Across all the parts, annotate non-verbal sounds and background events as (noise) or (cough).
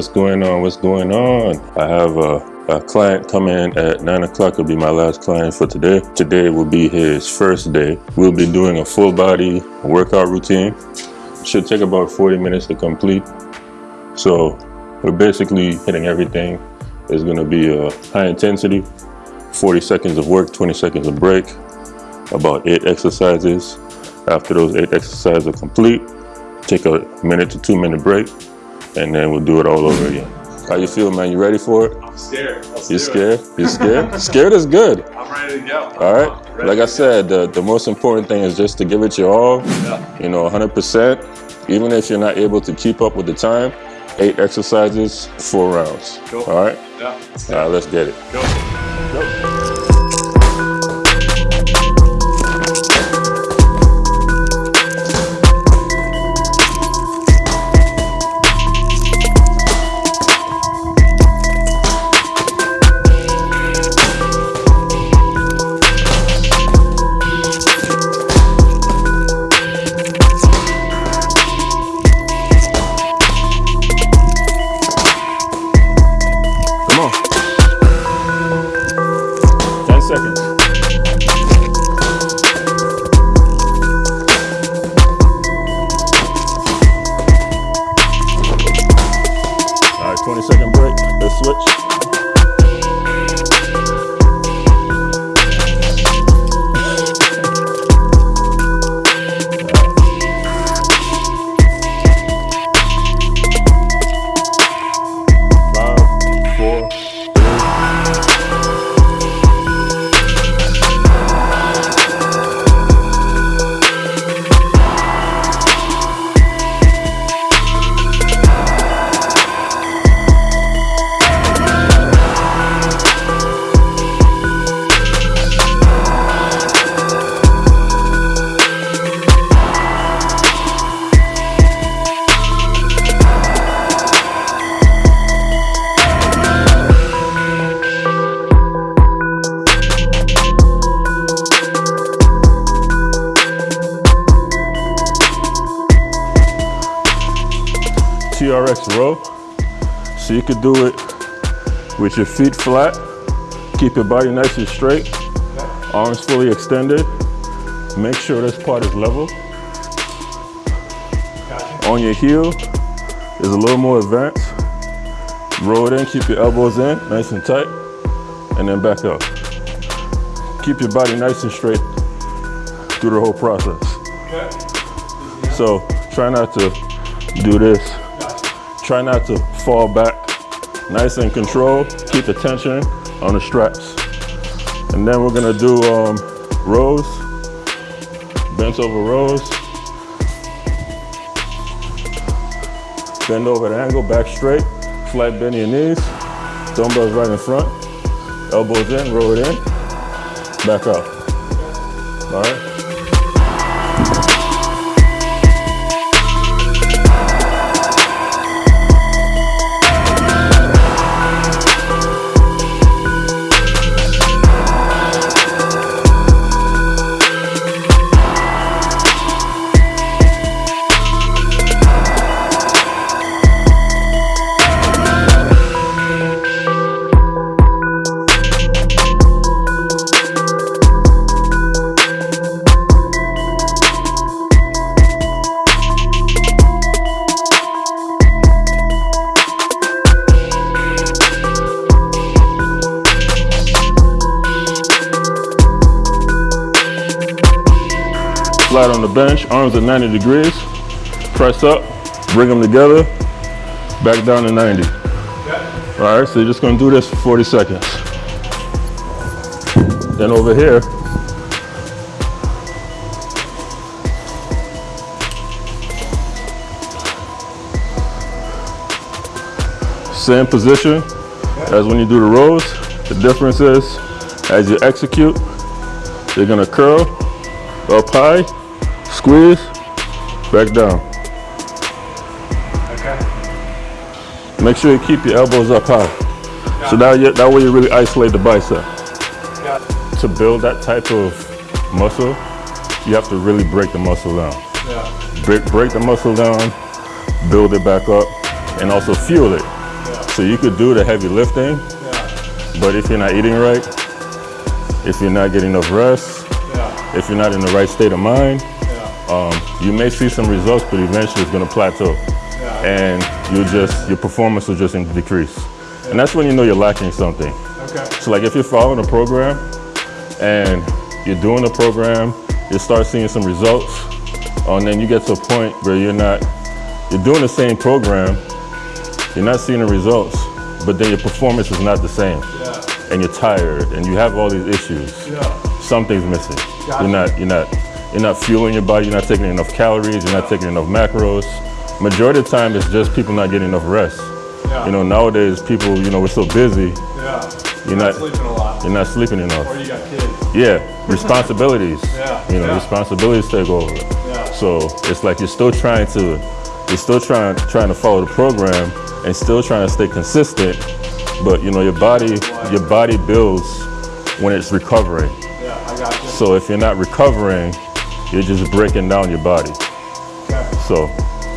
going? What's going on? What's going on? I have a, a client coming in at 9 o'clock. It'll be my last client for today. Today will be his first day. We'll be doing a full body workout routine. Should take about 40 minutes to complete. So we're basically hitting everything. It's gonna be a high intensity, 40 seconds of work, 20 seconds of break, about eight exercises. After those eight exercises are complete, take a minute to two minute break, and then we'll do it all over again. How you feel, man? You ready for it? I'm scared. You scared? You scared? (laughs) scared is good. I'm ready to go. All right. Like I said, the, the most important thing is just to give it your all. Yeah. You know, 100%. Even if you're not able to keep up with the time, eight exercises, four rounds. Cool. All right. Yeah. All right. Let's get it. Go. Come TRX row. So you could do it with your feet flat, keep your body nice and straight, arms fully extended. Make sure this part is level. On your heel is a little more advanced. Roll it in, keep your elbows in, nice and tight, and then back up. Keep your body nice and straight through the whole process. So try not to do this. Try not to fall back. Nice and control. Keep the tension on the straps. And then we're gonna do um, rows, bent over rows. Bend over the angle, back straight. Flat bend your knees. Dumbbells right in front. Elbows in, roll it in. Back up. All right. Bench, arms at 90 degrees. Press up, bring them together, back down to 90. Okay. All right, so you're just gonna do this for 40 seconds. Then over here, same position as when you do the rows. The difference is, as you execute, you're gonna curl up high, squeeze, back down. Okay. Make sure you keep your elbows up high. So now you, that way you really isolate the bicep. To build that type of muscle, you have to really break the muscle down. Yeah. Break, break the muscle down, build it back up, and also fuel it. Yeah. So you could do the heavy lifting, Yeah. but if you're not eating right, if you're not getting enough rest, Yeah. if you're not in the right state of mind. Um, you may see some results, but eventually it's going to plateau, and you just your performance will just decrease, and that's when you know you're lacking something. Okay. So like if you're following a program and you're doing the program, you start seeing some results, uh, and then you get to a point where you're not, you're doing the same program, you're not seeing the results, but then your performance is not the same, Yeah. and you're tired, and you have all these issues. Yeah. Something's missing. Gotcha. You're not, you're not, you're not fueling your body. You're not taking enough calories. You're not taking enough macros. Majority of the time, it's just people not getting enough rest. Yeah. You know, nowadays people, you know, we're so busy. Yeah. You're not, Sleeping a lot. you're not sleeping enough. Or you got kids. Yeah, responsibilities. (laughs) Yeah, You know, yeah. responsibilities take over. Yeah. So it's like you're still trying to, you're still trying trying to follow the program and still trying to stay consistent. But you know, your body, your body builds when it's recovering. Yeah. I got you. So if you're not recovering, you're just breaking down your body. Okay. So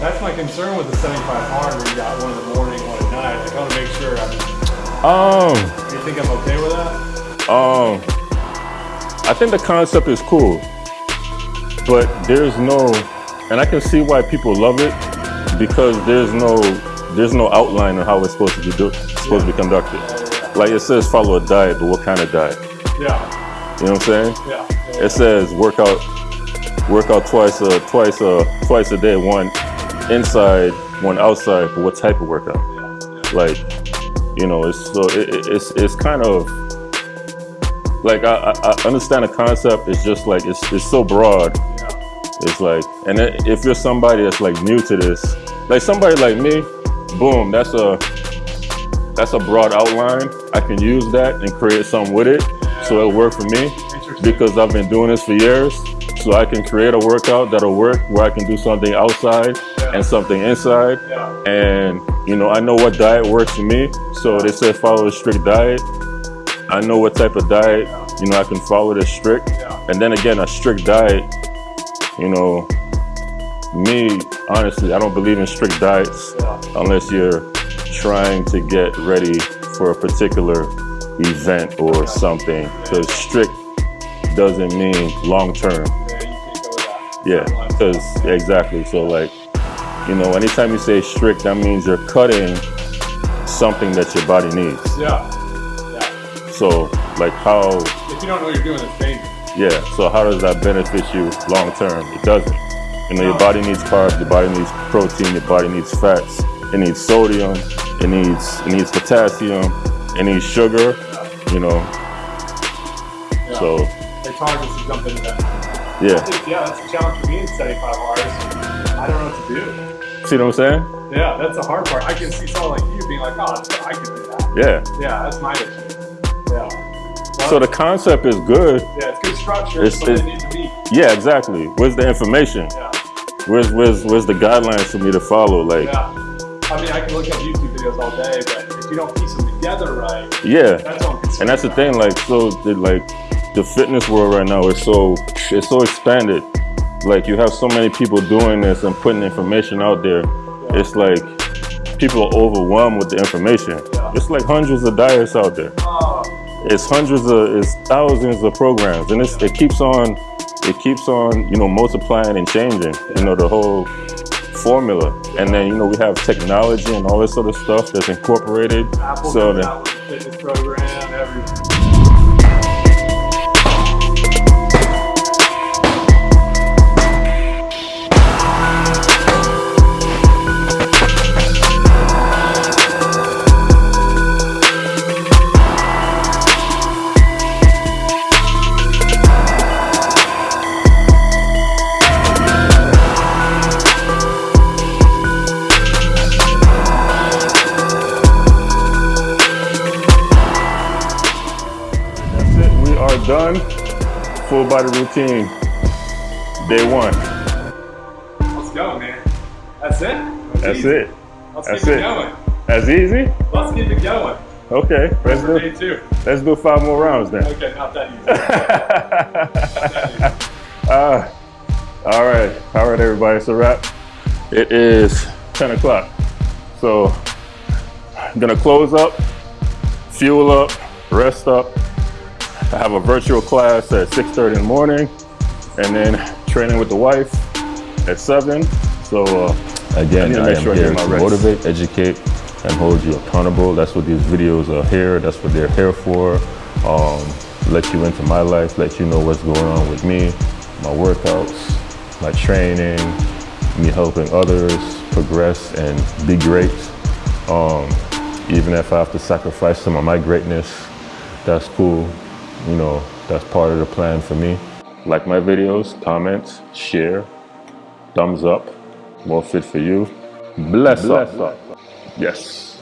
That's my concern with the 75 hard where you got one in the morning, one at night. I want to make sure I'm. um You think I'm okay with that? um I think the concept is cool. But there's no and I can see why people love it because there's no there's no outline of how it's supposed to be do, supposed to be conducted. Like it says follow a diet, but what kind of diet? Yeah. You know what I'm saying? Yeah. yeah. It says work out work out twice a twice a twice a day, one inside, one outside, but what type of workout? like you know it's so it, it- it's it's kind of like I, I I understand the concept it's just like it's it's so broad. It's like and if you're somebody that's like new to this like somebody like me boom that's a that's a broad outline. I can use that and create something with it. So it'll work for me because i've been doing this for years so i can create a workout that'll work where i can do something outside and something inside. And you know i know what diet works for me. So they say follow a strict diet. I know what type of diet you know i can follow this strict. And then again a strict diet you know me honestly i don't believe in strict diets unless you're trying to get ready for a particular event or something. Because strict doesn't mean long term like because exactly. So like, you know, anytime you say strict, that means you're cutting something that your body needs. Yeah. Yeah. So like how, If you don't know you're doing, it's dangerous. yeah. So how does that benefit you long term? It doesn't. You know, your body needs carbs, your body needs protein, your body needs fats, it needs sodium, it needs it needs potassium, it needs sugar. You know, Yeah. so It's hard just to jump into that. Yeah. think, yeah, that's a challenge for me in 75 hours. I don't know what to do. See what I'm saying? Yeah, that's the hard part. I can see someone like you being like, oh, I can do that. Yeah. Yeah, that's my issue. Yeah. Well, So the concept is good. yeah, it's good structure, It's- it's- be. Yeah, exactly. Where's the information? Yeah. Where's where's where's the guidelines for me to follow? Like, Yeah. I mean, I can look up YouTube videos all day, but if you don't piece them together right, yeah. that's And that's the thing, like, so the, like the fitness world right now is so it's so expanded. Like you have so many people doing this and putting information out there. It's like people are overwhelmed with the information. Yeah. It's like hundreds of diets out there. Oh, It's hundreds of it's thousands of programs, and it's, it keeps on it keeps on you know multiplying and changing. You know the whole formula, and then you know we have technology and all this sort of stuff that's incorporated. Apple so fitness program, everything. Full body routine. Day one. Let's go, man. That's it? That's easy. it. Let's That's keep it it. going. That's easy. Let's keep it going. Okay. Let's do day two. let's do five more rounds then. Okay, not that easy. Not that easy. Uh, all right. All right, everybody. It's a wrap. It is 10 o'clock. So I'm gonna close up, fuel up, rest up. I have a virtual class at 6.30 in the morning and then training with the wife at seven. So uh, again, I, I am sure here to motivate, educate, and hold you accountable. That's what these videos are here. That's what they're here for. Um, let you into my life, let you know what's going on with me, my workouts, my training, me helping others progress and be great. Um, even if I have to sacrifice some of my greatness, that's cool. You know, that's part of the plan for me. Like my videos, comment, share, thumbs up, more fit for you. Bless, Bless up. up. Yes.